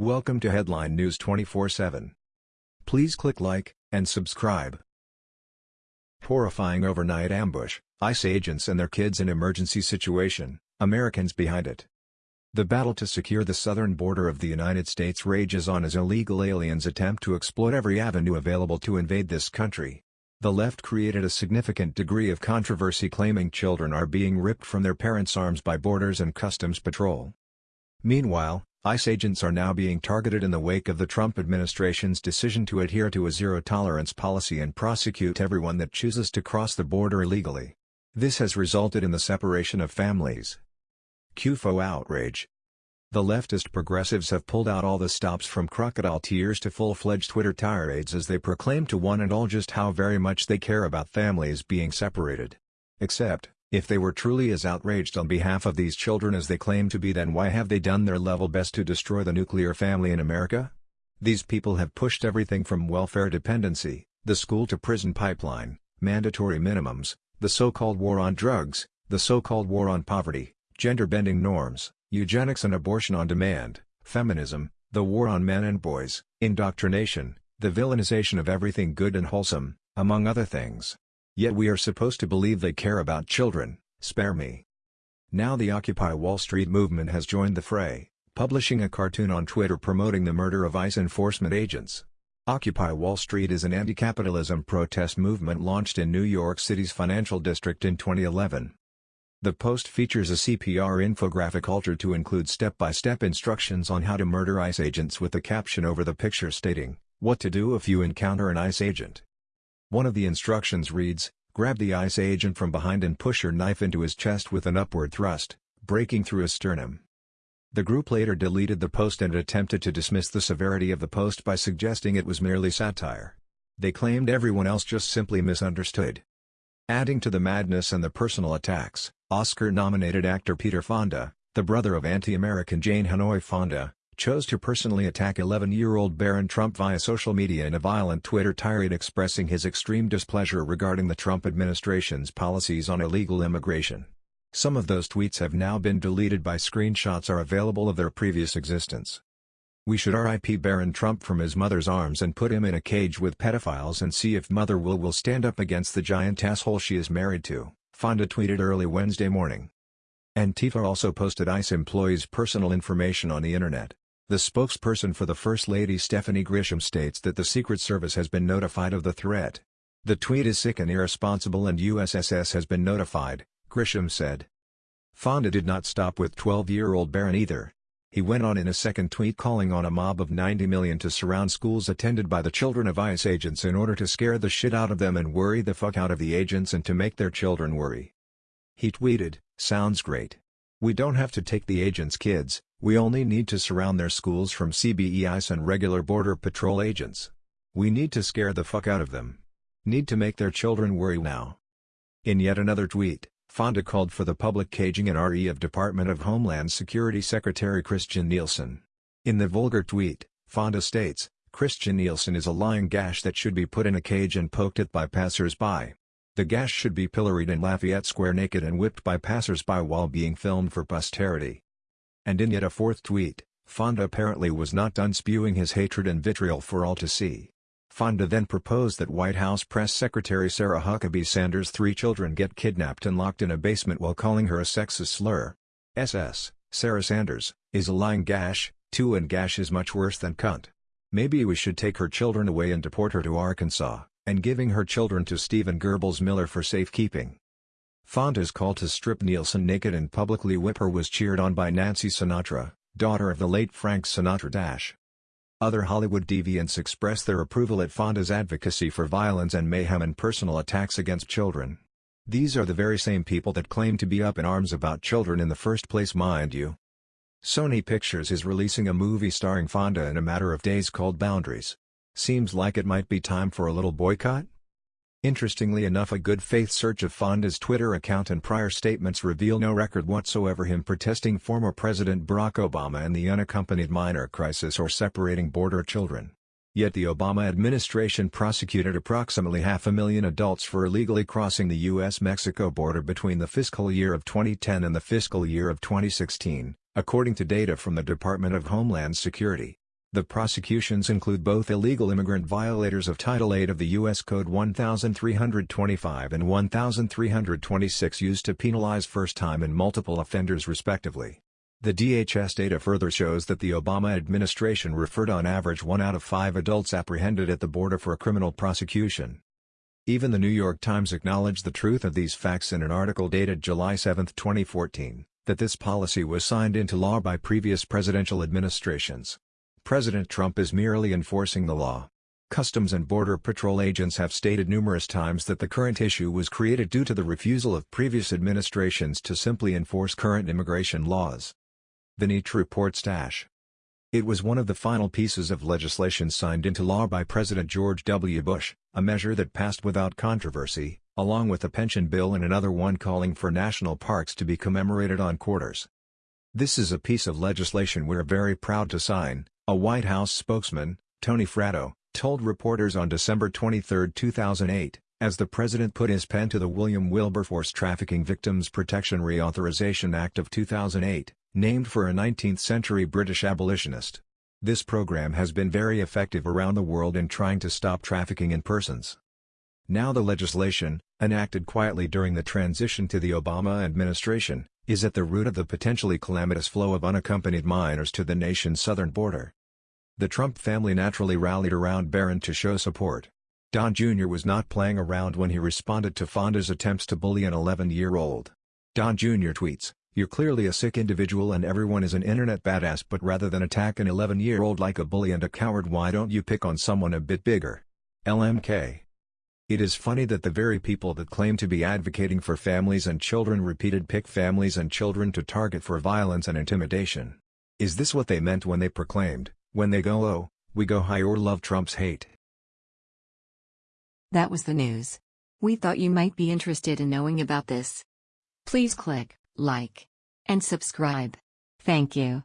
Welcome to Headline News 24/7. Please click like and subscribe. Horrifying overnight ambush, ICE agents and their kids in emergency situation, Americans behind it. The battle to secure the southern border of the United States rages on as illegal aliens attempt to exploit every avenue available to invade this country. The left created a significant degree of controversy claiming children are being ripped from their parents' arms by Borders and Customs Patrol. Meanwhile, ICE agents are now being targeted in the wake of the Trump administration's decision to adhere to a zero-tolerance policy and prosecute everyone that chooses to cross the border illegally. This has resulted in the separation of families, QFO outrage. The leftist progressives have pulled out all the stops from crocodile tears to full-fledged Twitter tirades as they proclaim to one and all just how very much they care about families being separated. Except, if they were truly as outraged on behalf of these children as they claim to be then why have they done their level best to destroy the nuclear family in America? These people have pushed everything from welfare dependency, the school-to-prison pipeline, mandatory minimums, the so-called war on drugs, the so-called war on poverty, gender-bending norms, eugenics and abortion on demand, feminism, the war on men and boys, indoctrination, the villainization of everything good and wholesome, among other things. Yet we are supposed to believe they care about children, spare me. Now the Occupy Wall Street movement has joined the fray, publishing a cartoon on Twitter promoting the murder of ICE enforcement agents. Occupy Wall Street is an anti-capitalism protest movement launched in New York City's financial district in 2011. The post features a CPR infographic altered to include step-by-step -step instructions on how to murder ICE agents with the caption over the picture stating, what to do if you encounter an ICE agent. One of the instructions reads, grab the ICE agent from behind and push your knife into his chest with an upward thrust, breaking through his sternum. The group later deleted the post and attempted to dismiss the severity of the post by suggesting it was merely satire. They claimed everyone else just simply misunderstood. Adding to the madness and the personal attacks, Oscar-nominated actor Peter Fonda, the brother of anti-American Jane Hanoi Fonda, chose to personally attack 11-year-old Barron Trump via social media in a violent Twitter tirade expressing his extreme displeasure regarding the Trump administration's policies on illegal immigration. Some of those tweets have now been deleted by screenshots are available of their previous existence. We should RIP Barron Trump from his mother's arms and put him in a cage with pedophiles and see if Mother will will stand up against the giant asshole she is married to. Fonda tweeted early Wednesday morning. Antifa also posted ICE employees' personal information on the internet. The spokesperson for the First Lady Stephanie Grisham states that the Secret Service has been notified of the threat. The tweet is sick and irresponsible and USSS has been notified, Grisham said. Fonda did not stop with 12-year-old Barron either. He went on in a second tweet calling on a mob of 90 million to surround schools attended by the children of ICE agents in order to scare the shit out of them and worry the fuck out of the agents and to make their children worry. He tweeted, sounds great. We don't have to take the agents' kids, we only need to surround their schools from CBP ICE and regular Border Patrol agents. We need to scare the fuck out of them. Need to make their children worry now. In yet another tweet, Fonda called for the public caging and RE of Department of Homeland Security Secretary Kirstjen Nielsen. In the vulgar tweet, Fonda states, Kirstjen Nielsen is a lying gash that should be put in a cage and poked at by passers-by. The gash should be pilloried in Lafayette Square naked and whipped by passers-by while being filmed for posterity. And in yet a fourth tweet, Fonda apparently was not done spewing his hatred and vitriol for all to see. Fonda then proposed that White House Press Secretary Sarah Huckabee Sanders' three children get kidnapped and locked in a basement while calling her a sexist slur. SS, Sarah Sanders, is a lying gash, too and gash is much worse than cunt. Maybe we should take her children away and deport her to Arkansas, and giving her children to Stephen Goebbels Miller for safekeeping. Fonda's call to strip Nielsen naked and publicly whip her was cheered on by Nancy Sinatra, daughter of the late Frank Sinatra. Dash. Other Hollywood deviants expressed their approval at Fonda's advocacy for violence and mayhem and personal attacks against children. These are the very same people that claim to be up in arms about children in the first place mind you. Sony Pictures is releasing a movie starring Fonda in a matter of days called Boundaries. Seems like it might be time for a little boycott? Interestingly enough a good faith search of Fonda's Twitter account and prior statements reveal no record whatsoever him protesting former President Barack Obama and the unaccompanied minor crisis or separating border children. Yet the Obama administration prosecuted approximately half a million adults for illegally crossing the U.S.-Mexico border between the fiscal year of 2010 and the fiscal year of 2016, according to data from the Department of Homeland Security. The prosecutions include both illegal immigrant violators of Title 8 of the U.S. Code 1325 and 1326 used to penalize first-time and multiple offenders respectively. The DHS data further shows that the Obama administration referred on average one out of five adults apprehended at the border for a criminal prosecution. Even the New York Times acknowledged the truth of these facts in an article dated July 7, 2014, that this policy was signed into law by previous presidential administrations. President Trump is merely enforcing the law. Customs and Border Patrol agents have stated numerous times that the current issue was created due to the refusal of previous administrations to simply enforce current immigration laws. The NEACH report stash. It was one of the final pieces of legislation signed into law by President George W. Bush, a measure that passed without controversy, along with a pension bill and another one calling for national parks to be commemorated on quarters. This is a piece of legislation we're very proud to sign, a White House spokesman, Tony Fratto, told reporters on December 23, 2008, as the president put his pen to the William Wilberforce Trafficking Victims Protection Reauthorization Act of 2008, named for a 19th-century British abolitionist. This program has been very effective around the world in trying to stop trafficking in persons. Now the legislation, enacted quietly during the transition to the Obama administration, is at the root of the potentially calamitous flow of unaccompanied minors to the nation's southern border. The Trump family naturally rallied around Barron to show support. Don Jr. was not playing around when he responded to Fonda's attempts to bully an 11-year-old. Don Jr. tweets, You're clearly a sick individual and everyone is an internet badass but rather than attack an 11-year-old like a bully and a coward why don't you pick on someone a bit bigger? LMK it is funny that the very people that claim to be advocating for families and children repeated pick families and children to target for violence and intimidation. Is this what they meant when they proclaimed, when they go oh, we go high or love Trump's hate? That was the news. We thought you might be interested in knowing about this. Please click like and subscribe. Thank you.